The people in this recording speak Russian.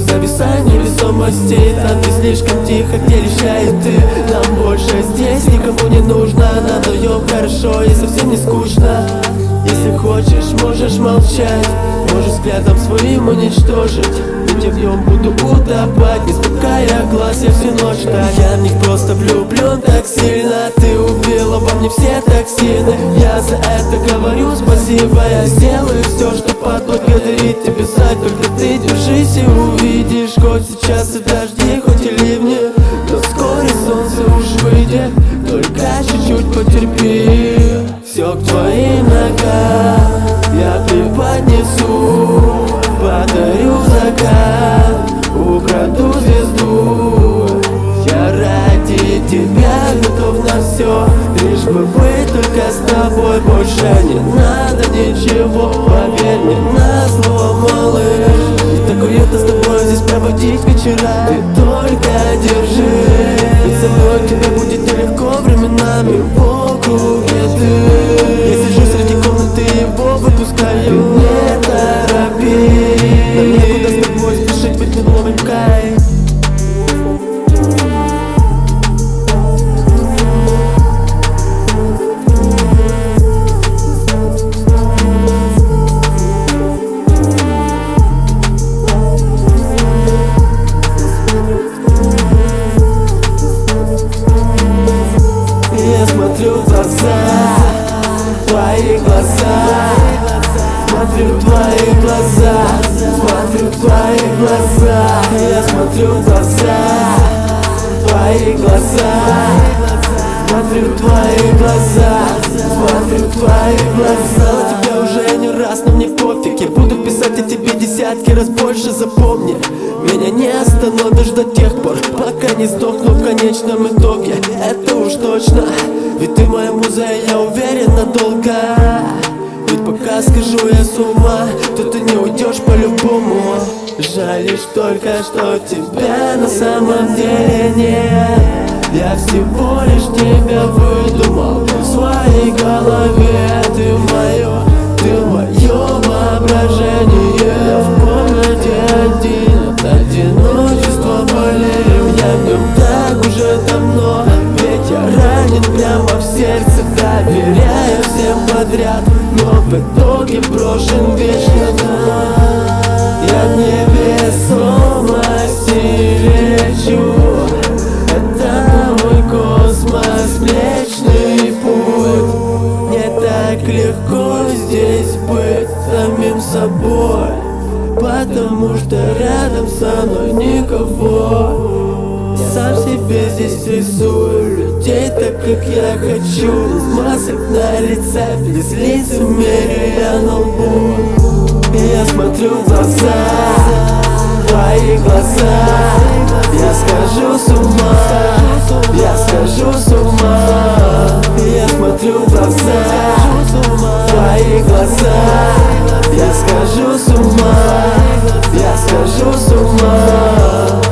зависай невесомости Там ты слишком тихо, где лишает ты Нам больше здесь никому не нужно. Нам вдвоем хорошо и совсем не скучно. Если хочешь, можешь молчать. Можешь взглядом своим уничтожить Я в нем буду утопать Не спуская глаз, я всю ночь так. Я в них просто влюблен так сильно Ты убила во мне все токсины. Я за это говорю спасибо Я сделаю все, чтобы отблагодарить тебя за Только ты держись и увидишь. Хоть сейчас и дожди, хоть и ливни Но вскоре солнце уж выйдет. Только чуть-чуть потерпи Все к твоим ногам тебя готов на все Лишь бы быть только с тобой. Больше не надо ничего Поверь мне на слово, малыш Так уютно с тобой здесь проводить вечера Ты только держи. Ведь со мной тебе будет нелегко временами Смотрю в твои глаза, смотрю в твои глаза Я смотрю в глаза, твои глаза. Смотрю в твои глаза, смотрю в твои глаза. Тебя уже не раз, но мне пофиг Я буду писать о тебе десятки раз больше, запомни. Меня не остановишь до тех пор, пока не сдохну в конечном итоге. Это уж точно, ведь ты моя муза, и я уверен надолго ведь пока скажу я с ума, то ты не уйдешь по-любому. Жаль только, что тебя на самом деле нет. Я всего лишь тебя выдумал в своей голове. Ты мое, ты в брошен вечно Я невесомости лечу. Это мой космос, млечный путь. Не так легко здесь быть самим собой Потому что рядом со мной никого сам себе здесь рисую. Людей так, как я хочу. Без масок на лице, без лиц умерия на лбу. И я смотрю в глаза, твои глаза. Я скажу с ума, я скажу с ума. И я смотрю в глаза, твои глаза. Я скажу с ума, я скажу с ума.